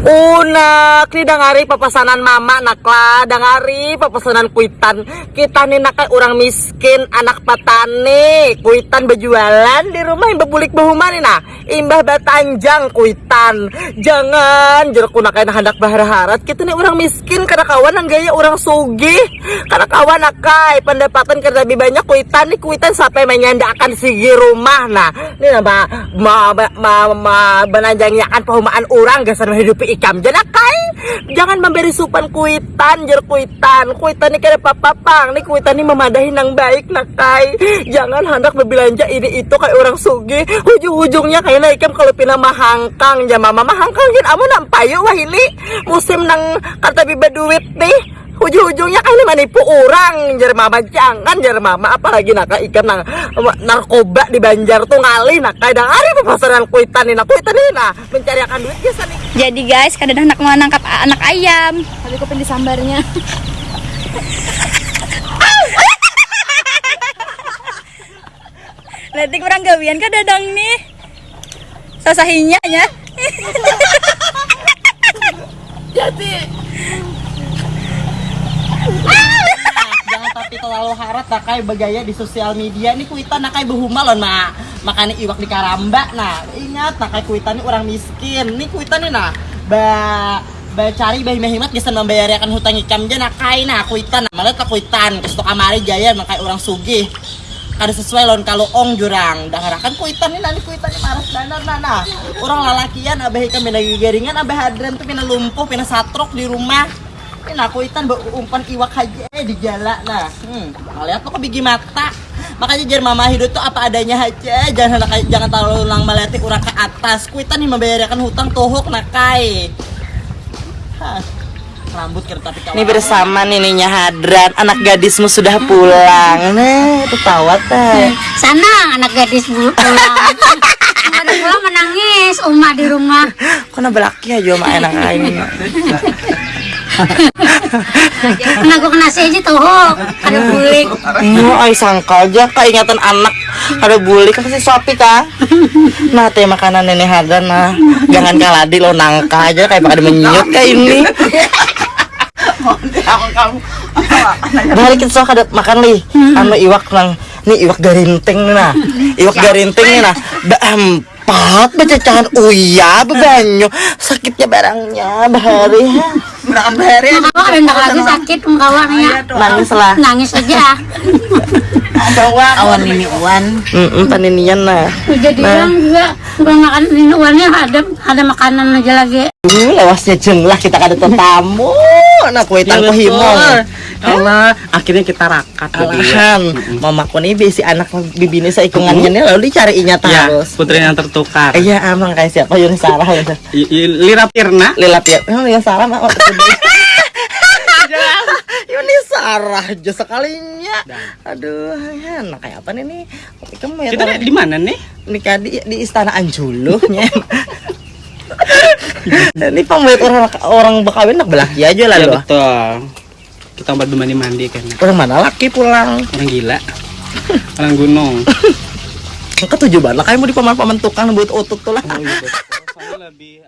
Unak, ni dangari papasanan mama nakla, dangari papasanan kuitan. Kita ni nakay orang miskin, anak patani, kuitan berjualan di rumah imbah bulik bahuman na. Imbah batanjang kuitan. Jangan jeruk nakay na hendak bahara-harat. Kita ni orang miskin kada kawan ang gaya orang sugih. Kada kawan nakay pendapatan kada lebih banyak kuitan ni kuitan sampai menyandakan sigi rumah nah. Ni na ba ma ma ma, ma bananjangyakan pahumaan orang gasan hidupi ikam. Jadi kai jangan memberi supan kuitan jer kuitan. Kuitan ini kada papapang nih kuitan ini memadahi nang baik nak kai. Jangan hendak berbelanja ini itu kayak orang sugi ujung-ujungnya kayak ikam kalau pina mahangkang. Ya mama mahangkang. Gitu amu nampayu wah ini. Musim nang kata biba duit nih ujung-ujungnya kan manipu orang jar mama jangan jar mama apalagi naka ikan nang narkoba di Banjar tuh ngali nak kadang hari pasaran kuitan ini kuitan ini nah mencari akan duit biasa nih Jadi guys, kadang nak mau nangkap anak ayam. Tapi kok disambarnya. Nanti kurang gawian kan dadang nih. Sasahinya ya. jangan tapi terlalu harat nakai bergaya di sosial media ini kuitan nakai behumal loh nah makanya iwak di karamba nah ingat nakai kuitan ini orang miskin. Ini kuitan ini nah ba ba cari bayi mehimat gesan membayarkan hutang ikam aja nakai nah kuitan. Nah malah kuitan. Kestok kamari jaya nakai orang sugih. Kada sesuai lon kalau ong jurang. Daharakan kuitan ini nanti kuitan ini maras danar nah, orang lalakian abah ikam pina garingan abah hadran tuh pina lumpuh pina satrok di rumah ini nah kuitan umpan iwak aja eh, di jala nah hmm. lihat tuh bigi mata makanya jar mama hidup tuh apa adanya aja jangan jangan terlalu lang meleti urang ke atas kuitan nih membayarkan hutang tohok nakai Hah. rambut kira tapi ini bersama nininya Hadrat anak gadismu sudah pulang nah itu tawa teh Sana anak gadis bulu pulang. Ada pulang menangis, Uma di rumah. kok belaki aja mah enak aing Kena gue kena aja tuh, ada bulik. Mau ay sangka aja keingatan anak. Ada bulik kasih sopi kah? Nah teh makanan nenek Hadran nah. Jangan kalah di lo nangka aja kayak pada menyut kayak ini. Balik kita sok ada makan li, anu iwak nang. Nih iwak garinting nih nah, iwak garinting nih nah, empat bacacan uya bebanyo sakitnya barangnya bahari Berangkat bahari Kalau ada ndak lagi sakit kawannya. nangis lah Nangis aja. awan ini uan Mm paninian nah Jadi orang juga gua makan ini uangnya ada ada makanan aja lagi. Ini lewasnya jenglah kita kada tetamu. Nah kue tangko himong. Allah akhirnya kita rakat lagi ya. Alahan, mamaku nih bisi anak bibini saya ikungannya nih lalu dicariinnya ya terus. putri yang tertukar Iya amang kayak siapa Yuni Sarah ya. Lira Pirna ya. Oh Yuni Sarah mah. Yuni Sarah aja sekalinya. Aduh, ya, nah kayak apa nih nih? Kamu ya kita di mana nih nikah di, di istana Anjulu. Ini pembuat orang orang bekawin nak belaki aja lah ya loh. betul kita buat mandi mandi kan. Orang mana? Laki pulang? orang gila. Orang gunung. Ketujuh banget lah kayak mau di paman-paman tukang buat otot tuh lah. oh, lebih